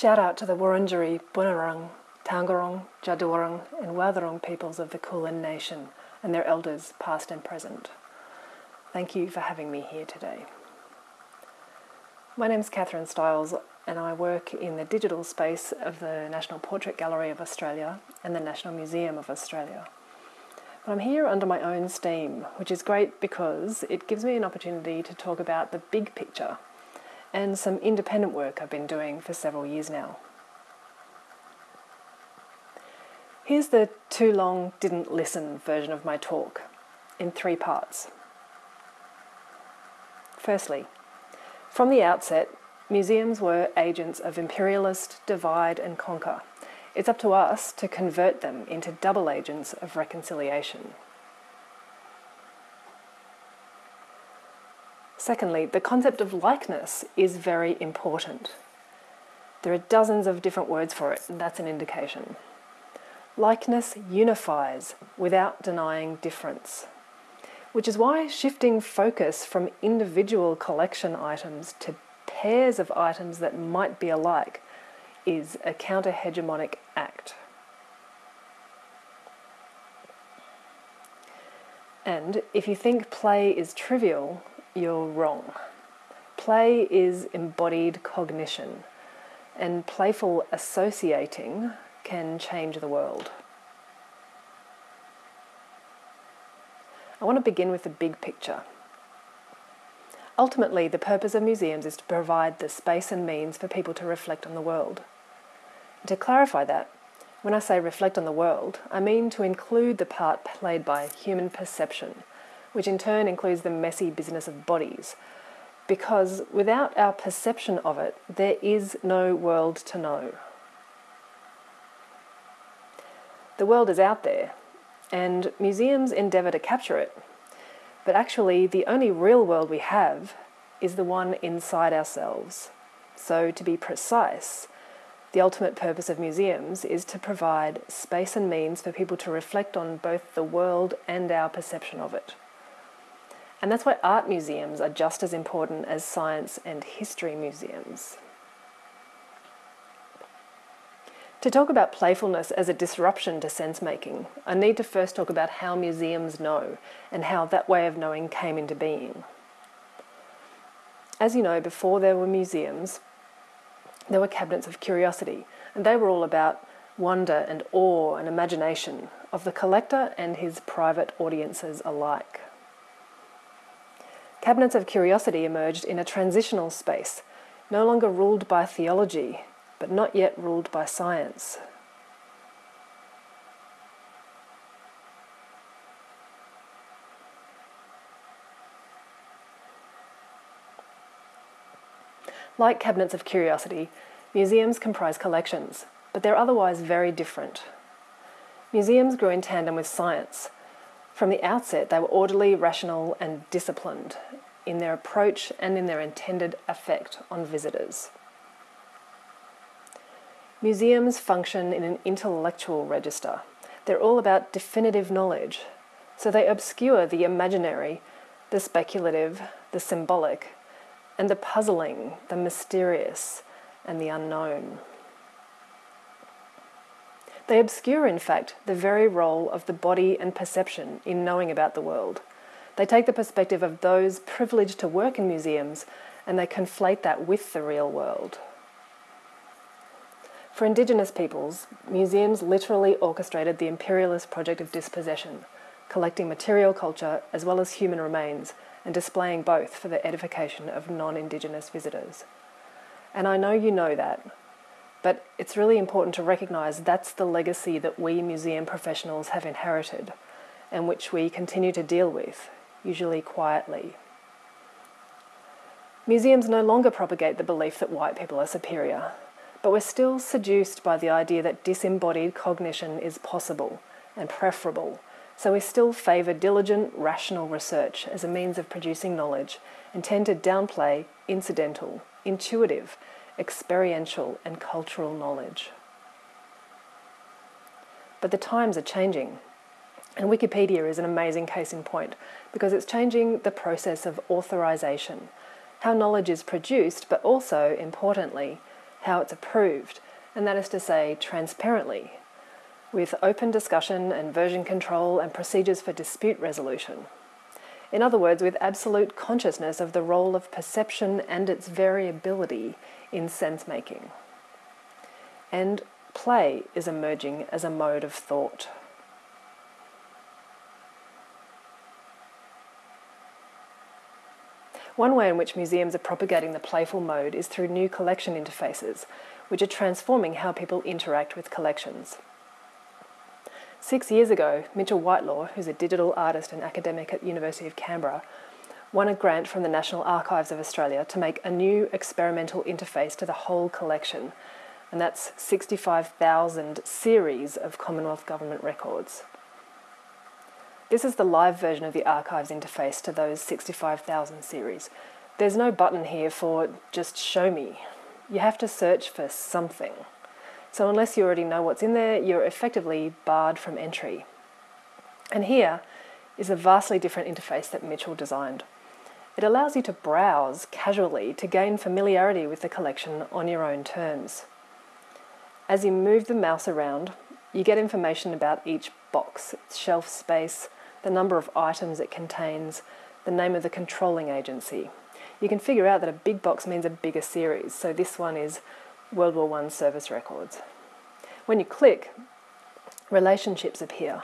Shout out to the Wurundjeri, Bunurong, Taungurung, Djadwurrung and Wadawurrung peoples of the Kulin Nation and their elders past and present. Thank you for having me here today. My name is Catherine Stiles and I work in the digital space of the National Portrait Gallery of Australia and the National Museum of Australia. But I'm here under my own steam, which is great because it gives me an opportunity to talk about the big picture and some independent work I've been doing for several years now. Here's the too long didn't listen version of my talk in three parts. Firstly, from the outset, museums were agents of imperialist divide and conquer. It's up to us to convert them into double agents of reconciliation. Secondly, the concept of likeness is very important. There are dozens of different words for it, and that's an indication. Likeness unifies without denying difference, which is why shifting focus from individual collection items to pairs of items that might be alike is a counter hegemonic act. And if you think play is trivial, you're wrong. Play is embodied cognition, and playful associating can change the world. I want to begin with the big picture. Ultimately, the purpose of museums is to provide the space and means for people to reflect on the world. And to clarify that, when I say reflect on the world, I mean to include the part played by human perception which in turn includes the messy business of bodies. Because without our perception of it, there is no world to know. The world is out there, and museums endeavour to capture it. But actually, the only real world we have is the one inside ourselves. So, to be precise, the ultimate purpose of museums is to provide space and means for people to reflect on both the world and our perception of it. And that's why art museums are just as important as science and history museums. To talk about playfulness as a disruption to sense making, I need to first talk about how museums know and how that way of knowing came into being. As you know, before there were museums, there were cabinets of curiosity, and they were all about wonder and awe and imagination of the collector and his private audiences alike. Cabinets of curiosity emerged in a transitional space, no longer ruled by theology, but not yet ruled by science. Like cabinets of curiosity, museums comprise collections, but they're otherwise very different. Museums grew in tandem with science, from the outset, they were orderly, rational, and disciplined in their approach and in their intended effect on visitors. Museums function in an intellectual register. They're all about definitive knowledge, so they obscure the imaginary, the speculative, the symbolic, and the puzzling, the mysterious, and the unknown. They obscure, in fact, the very role of the body and perception in knowing about the world. They take the perspective of those privileged to work in museums and they conflate that with the real world. For Indigenous peoples, museums literally orchestrated the imperialist project of dispossession, collecting material culture as well as human remains and displaying both for the edification of non Indigenous visitors. And I know you know that, but it's really important to recognise that's the legacy that we museum professionals have inherited and which we continue to deal with, usually quietly. Museums no longer propagate the belief that white people are superior, but we're still seduced by the idea that disembodied cognition is possible and preferable, so we still favour diligent, rational research as a means of producing knowledge and tend to downplay incidental, intuitive, experiential, and cultural knowledge. But the times are changing, and Wikipedia is an amazing case in point because it's changing the process of authorization, how knowledge is produced, but also, importantly, how it's approved, and that is to say, transparently, with open discussion and version control and procedures for dispute resolution. In other words, with absolute consciousness of the role of perception and its variability in sense making. And play is emerging as a mode of thought. One way in which museums are propagating the playful mode is through new collection interfaces, which are transforming how people interact with collections. Six years ago, Mitchell Whitelaw, who's a digital artist and academic at University of Canberra, won a grant from the National Archives of Australia to make a new experimental interface to the whole collection, and that's 65,000 series of Commonwealth Government records. This is the live version of the archives interface to those 65,000 series. There's no button here for just show me. You have to search for something. So unless you already know what's in there, you're effectively barred from entry. And here is a vastly different interface that Mitchell designed. It allows you to browse casually to gain familiarity with the collection on your own terms. As you move the mouse around, you get information about each box, its shelf space, the number of items it contains, the name of the controlling agency. You can figure out that a big box means a bigger series, so this one is World War I service records. When you click, relationships appear.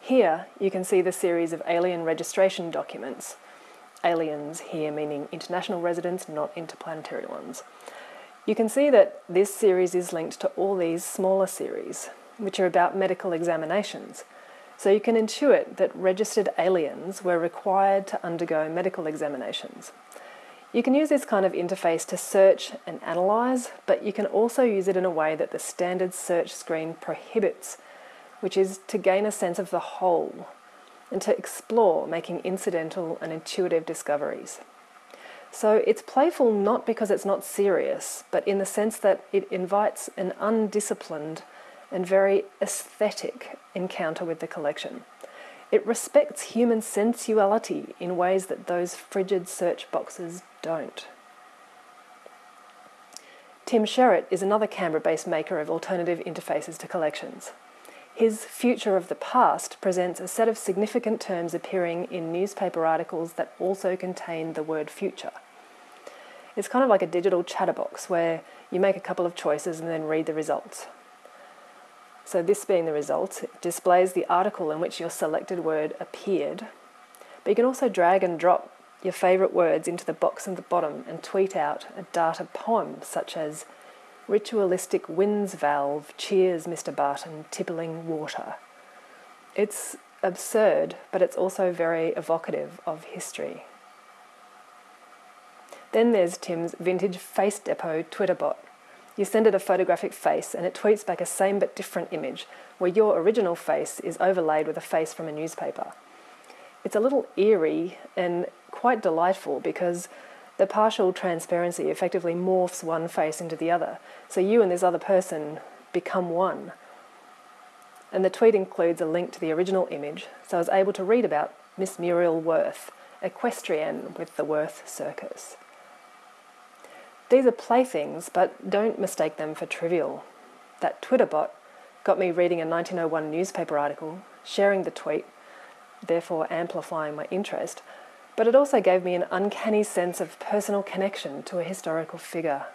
Here you can see the series of alien registration documents. Aliens here meaning international residents, not interplanetary ones. You can see that this series is linked to all these smaller series, which are about medical examinations. So you can intuit that registered aliens were required to undergo medical examinations. You can use this kind of interface to search and analyse, but you can also use it in a way that the standard search screen prohibits, which is to gain a sense of the whole and to explore making incidental and intuitive discoveries. So it's playful not because it's not serious, but in the sense that it invites an undisciplined and very aesthetic encounter with the collection. It respects human sensuality in ways that those frigid search boxes don't. Tim Sherratt is another Canberra based maker of alternative interfaces to collections. His Future of the Past presents a set of significant terms appearing in newspaper articles that also contain the word future. It's kind of like a digital chatterbox where you make a couple of choices and then read the results. So this being the result, displays the article in which your selected word appeared. But you can also drag and drop your favourite words into the box at the bottom and tweet out a data poem such as Ritualistic winds valve, cheers Mr. Barton, tippling water. It's absurd, but it's also very evocative of history. Then there's Tim's vintage Face Depot Twitter bot. You send it a photographic face and it tweets back a same but different image where your original face is overlaid with a face from a newspaper. It's a little eerie and quite delightful because the partial transparency effectively morphs one face into the other. So you and this other person become one. And the tweet includes a link to the original image, so I was able to read about Miss Muriel Worth, equestrian with the Worth Circus. These are playthings, but don't mistake them for trivial. That Twitter bot got me reading a 1901 newspaper article, sharing the tweet, therefore amplifying my interest, but it also gave me an uncanny sense of personal connection to a historical figure.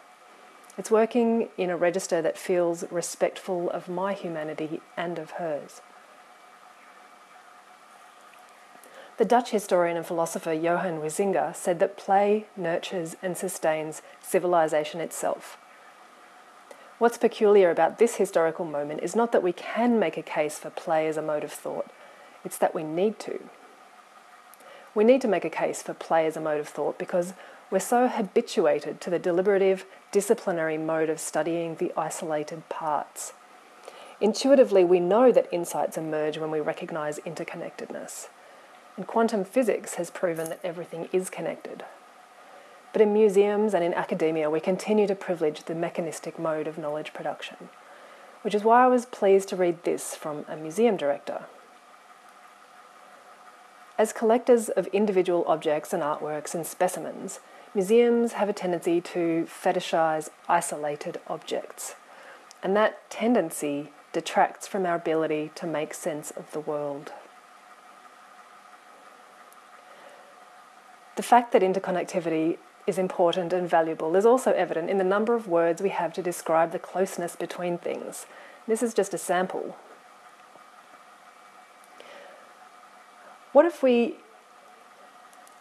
It's working in a register that feels respectful of my humanity and of hers. The Dutch historian and philosopher Johan Huizinga said that play nurtures and sustains civilization itself. What's peculiar about this historical moment is not that we can make a case for play as a mode of thought, it's that we need to. We need to make a case for play as a mode of thought because we're so habituated to the deliberative, disciplinary mode of studying the isolated parts. Intuitively, we know that insights emerge when we recognize interconnectedness. And quantum physics has proven that everything is connected. But in museums and in academia, we continue to privilege the mechanistic mode of knowledge production, which is why I was pleased to read this from a museum director. As collectors of individual objects and artworks and specimens, museums have a tendency to fetishize isolated objects, and that tendency detracts from our ability to make sense of the world. The fact that interconnectivity is important and valuable is also evident in the number of words we have to describe the closeness between things. This is just a sample. What if we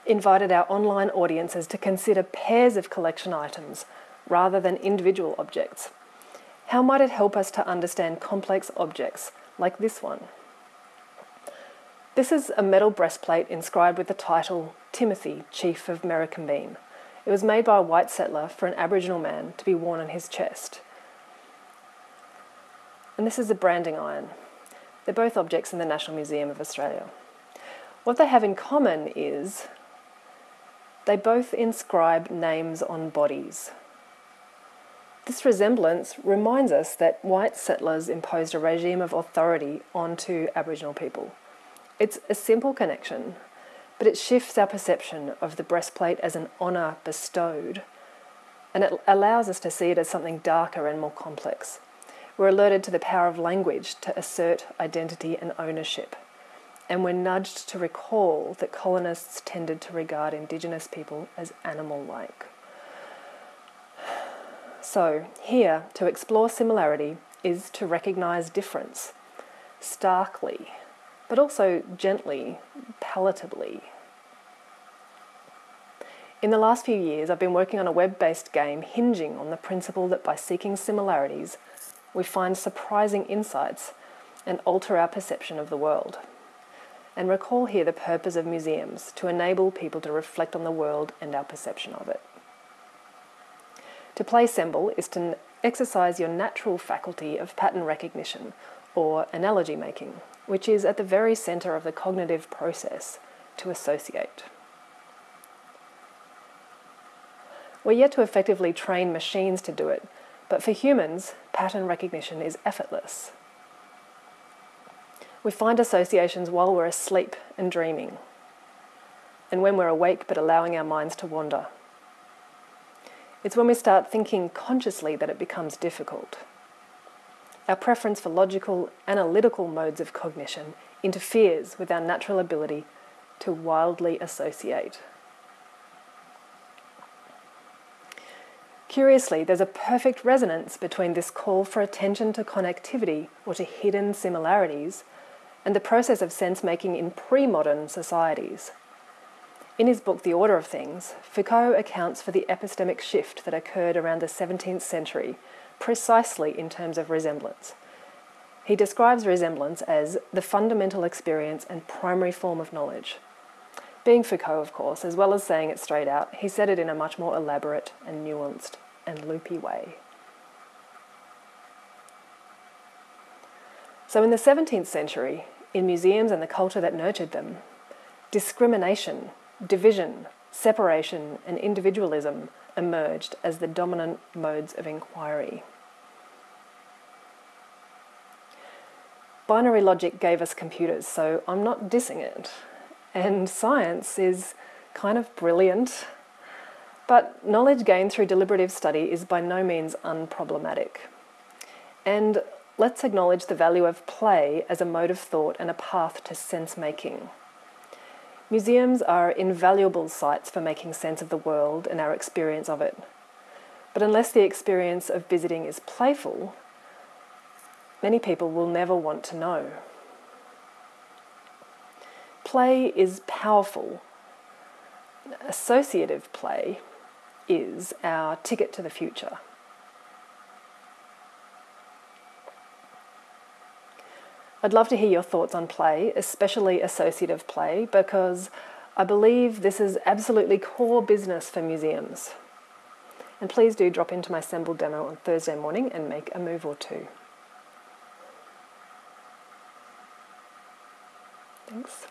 invited our online audiences to consider pairs of collection items rather than individual objects? How might it help us to understand complex objects like this one? This is a metal breastplate inscribed with the title Timothy, Chief of Merricombean. It was made by a white settler for an Aboriginal man to be worn on his chest. And this is a branding iron. They're both objects in the National Museum of Australia. What they have in common is they both inscribe names on bodies. This resemblance reminds us that white settlers imposed a regime of authority onto Aboriginal people. It's a simple connection, but it shifts our perception of the breastplate as an honour bestowed, and it allows us to see it as something darker and more complex. We're alerted to the power of language to assert identity and ownership, and we're nudged to recall that colonists tended to regard Indigenous people as animal like. So, here, to explore similarity is to recognise difference starkly but also gently, palatably. In the last few years, I've been working on a web based game hinging on the principle that by seeking similarities, we find surprising insights and alter our perception of the world. And recall here the purpose of museums to enable people to reflect on the world and our perception of it. To play Semble is to exercise your natural faculty of pattern recognition or analogy making which is at the very centre of the cognitive process to associate. We're yet to effectively train machines to do it, but for humans, pattern recognition is effortless. We find associations while we're asleep and dreaming, and when we're awake but allowing our minds to wander. It's when we start thinking consciously that it becomes difficult. Our preference for logical, analytical modes of cognition interferes with our natural ability to wildly associate. Curiously, there's a perfect resonance between this call for attention to connectivity or to hidden similarities and the process of sense making in pre modern societies. In his book, The Order of Things, Foucault accounts for the epistemic shift that occurred around the 17th century precisely in terms of resemblance. He describes resemblance as the fundamental experience and primary form of knowledge. Being Foucault, of course, as well as saying it straight out, he said it in a much more elaborate and nuanced and loopy way. So, in the 17th century, in museums and the culture that nurtured them, discrimination, division, separation, and individualism emerged as the dominant modes of inquiry. Binary logic gave us computers, so I'm not dissing it. And science is kind of brilliant, but knowledge gained through deliberative study is by no means unproblematic. And let's acknowledge the value of play as a mode of thought and a path to sense making. Museums are invaluable sites for making sense of the world and our experience of it. But unless the experience of visiting is playful, many people will never want to know. Play is powerful. Associative play is our ticket to the future. I'd love to hear your thoughts on play, especially associative play, because I believe this is absolutely core business for museums. And please do drop into my Semble demo on Thursday morning and make a move or two. Thanks.